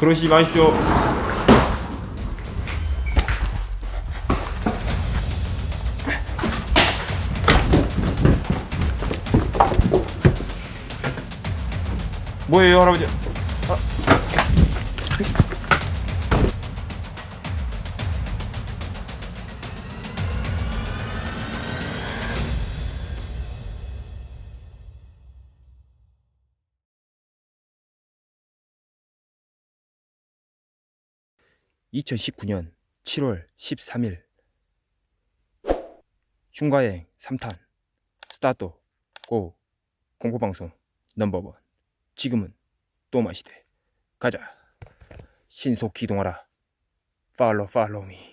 그러시지 마십시오. 뭐예요, 할 (2019년 7월 13일) 흉가여행 3탄. 스타트 고. 공포방송 넘버원. 지금은 또 마시되 가자. 신속 기동하라. 팔로 팔로미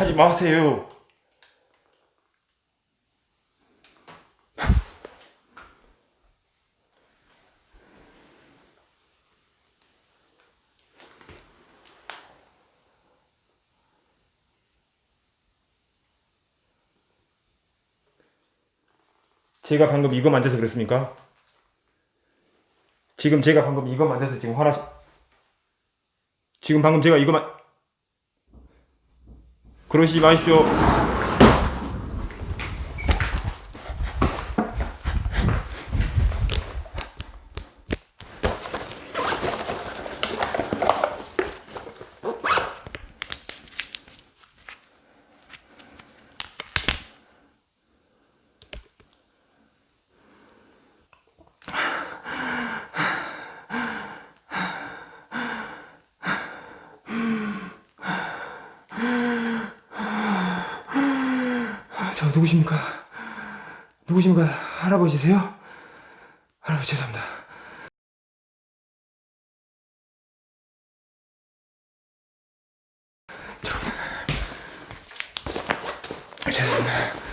하지 마세요. 제가 방금 이거 만져서 그랬습니까? 지금 제가 방금 이거 만져서 지금 화나시 지금 방금 제가 이거 만 그러시지 누구십니까? 누구십니까? 할아버지세요? 할아버지 죄송합니다. 저... 죄송합니다.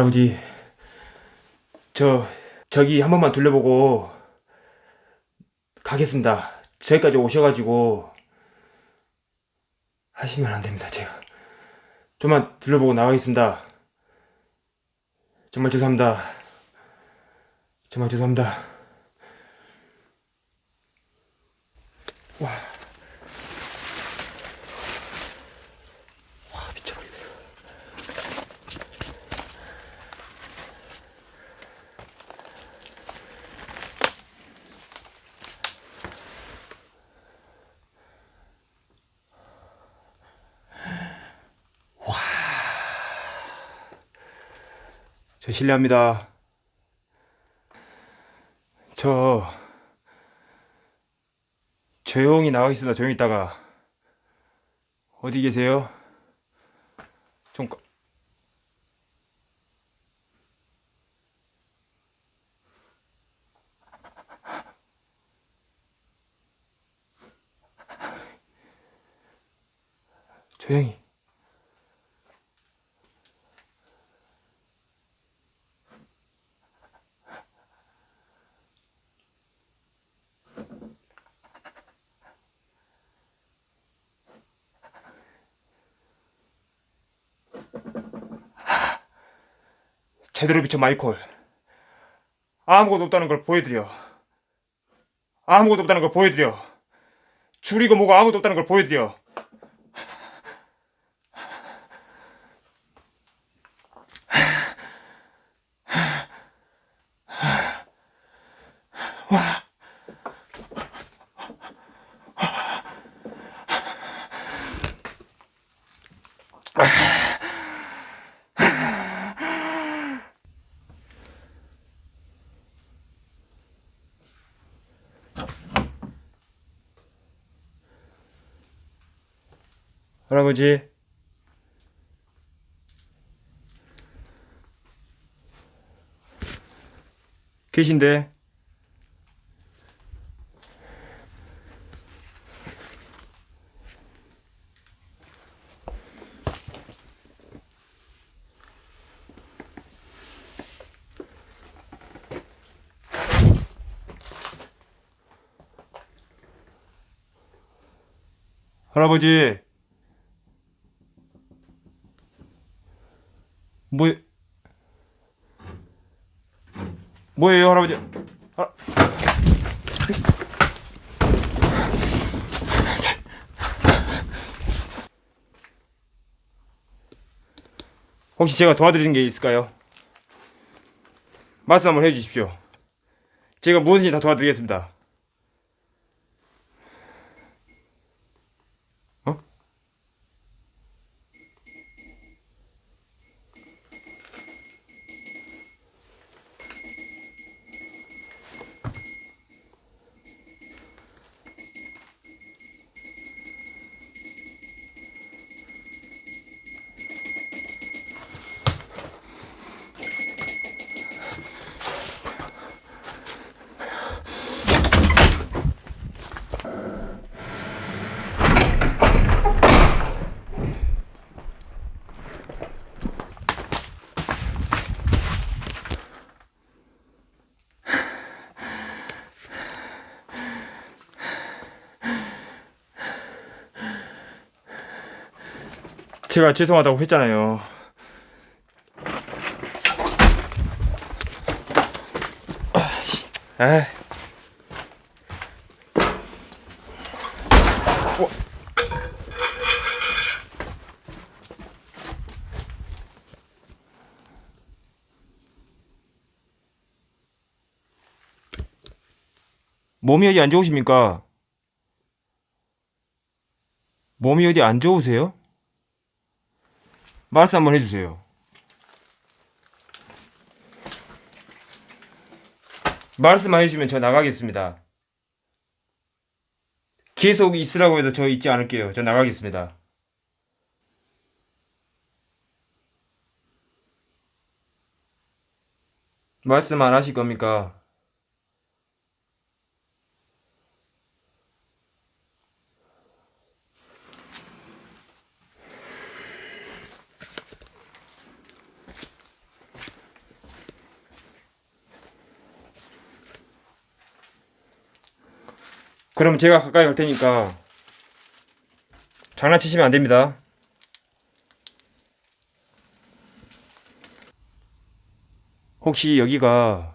할아버지, 저, 저기 한 번만 둘러보고 가겠습니다. 저기까지 오셔가지고 하시면 안 됩니다, 제가. 좀만 둘러보고 나가겠습니다. 정말 죄송합니다. 정말 죄송합니다. 실례합니다. 저 조용히 나가 있습니다. 조용히 있다가 어디 계세요? 좀 꺼- 조용히. 제대로 비춰 마이콜. 아무것도 없다는 걸 보여드려. 아무것도 없다는 걸 보여드려. 줄이고 뭐고 아무것도 없다는 걸 보여드려. 할아버지. 계신데. 할아버지. 뭐 뭐예요 할아버지 아. 혹시 제가 도와드리는 게 있을까요? 말씀 한번 해주십시오 제가 무엇이든 다 도와드리겠습니다 제가 죄송하다고 했잖아요. 아, 어. 몸이 어디 안 좋으십니까? 몸이 어디 안 좋으세요? 말씀 한번 해주세요. 말씀만 해주시면 저 나가겠습니다. 계속 있으라고 해도 저 있지 않을게요. 저 나가겠습니다. 말씀 안 하실 겁니까? 그럼 제가 가까이 갈 테니까 장난치시면 안 됩니다. 혹시 여기가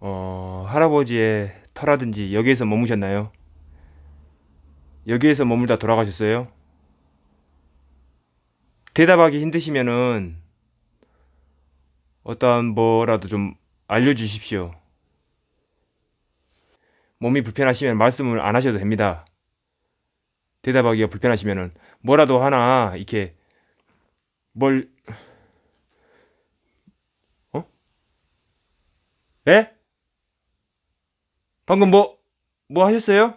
어, 할아버지의 터라든지 여기에서 머무셨나요? 여기에서 머물다 돌아가셨어요? 대답하기 힘드시면은 어떠한 뭐라도 좀 알려주십시오. 몸이 불편하시면 말씀을 안 하셔도 됩니다. 대답하기가 불편하시면은 뭐라도 하나 이렇게 뭘 어? 예? 방금 뭐뭐 하셨어요?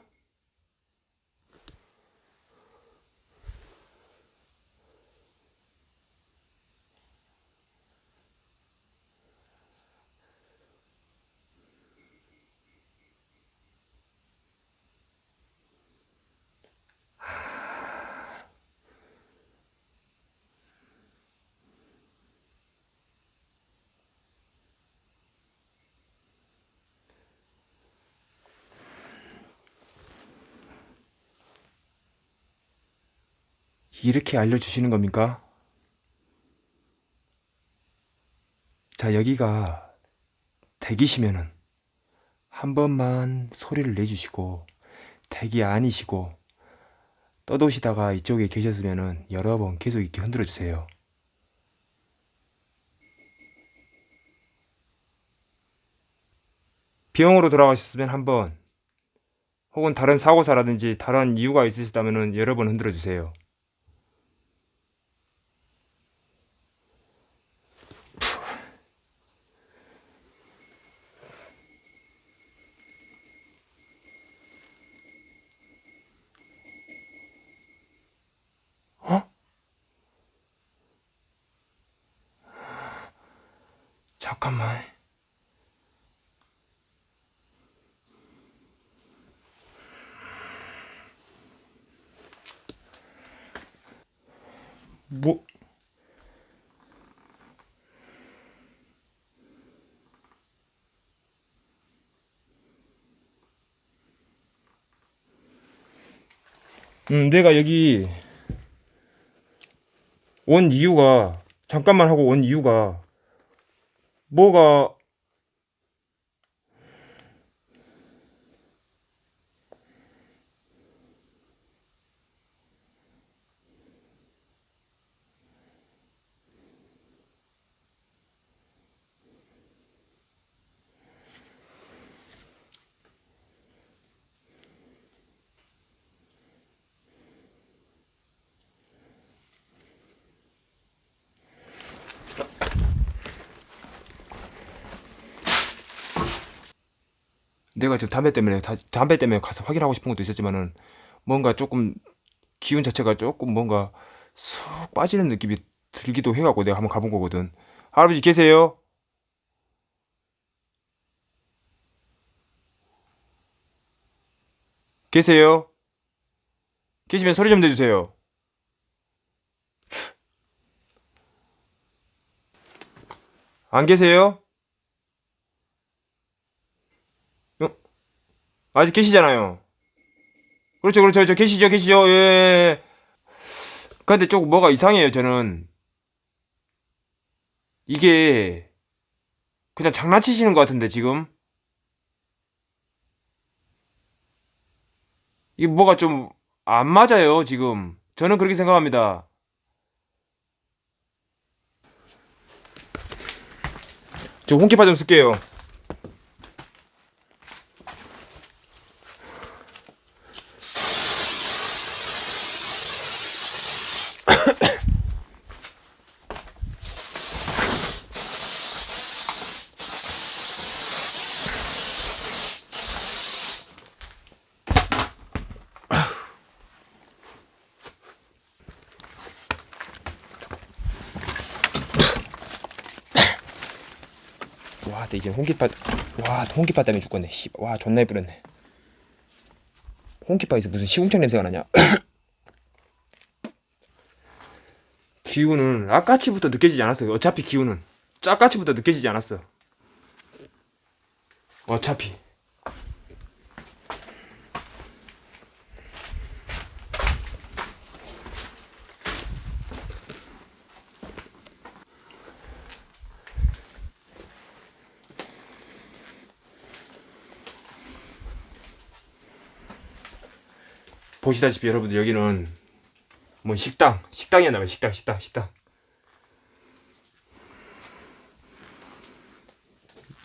이렇게 알려주시는 겁니까? 자, 여기가 댁이시면은 한 번만 소리를 내주시고 댁이 아니시고 떠도시다가 이쪽에 계셨으면은 여러 번 계속 이렇게 흔들어 주세요. 병원으로 돌아가셨으면 한 번, 혹은 다른 사고사라든지 다른 이유가 있으시다면은 여러 번 흔들어 주세요. 어? 잠깐만. 뭐? 음, 내가 여기 온 이유가 잠깐만 하고 온 이유가 뭐가 내가 지금 담배 때문에 다- 담배 때문에 가서 확인하고 싶은 것도 있었지만은 뭔가 조금 기운 자체가 조금 뭔가 쑥 빠지는 느낌이 들기도 해갖고 내가 한번 가본 거거든. 할아버지 계세요? 계세요? 계시면 소리 좀 내주세요. 안 계세요? 아직 계시잖아요. 그렇죠, 그렇죠, 저 계시죠, 계시죠. 예, 예. 예. 근데 조금 뭐가 이상해요, 저는. 이게 그냥 장난치시는 것 같은데 지금 이게 뭐가 좀 안 맞아요, 지금. 저는 그렇게 생각합니다. 저 홍키파 좀 쓸게요. 와, 나 이제 홍키파 와, 홍키파 때문에 죽겠네. 씨. 와, 존나 예쁘렸네. 홍키파에서 무슨 시궁창 냄새가 나냐? 기운은 아까치부터 느껴지지 않았어요. 어차피 기운은 짜까치부터 느껴지지 않았어요 어차피. 보시다시피 여러분들 여기는 뭐 식당 식당이었나 봐요 식당 식당 식당.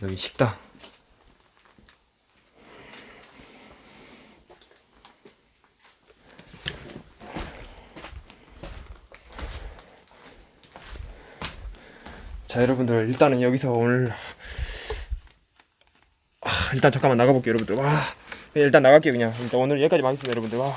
여기 식당. 자 여러분들 일단은 여기서 오늘 아, 일단 잠깐만 나가볼게요 여러분들. 와 일단 나갈게요 그냥. 일단 오늘 여기까지만 하겠습니다 여러분들. 와, 와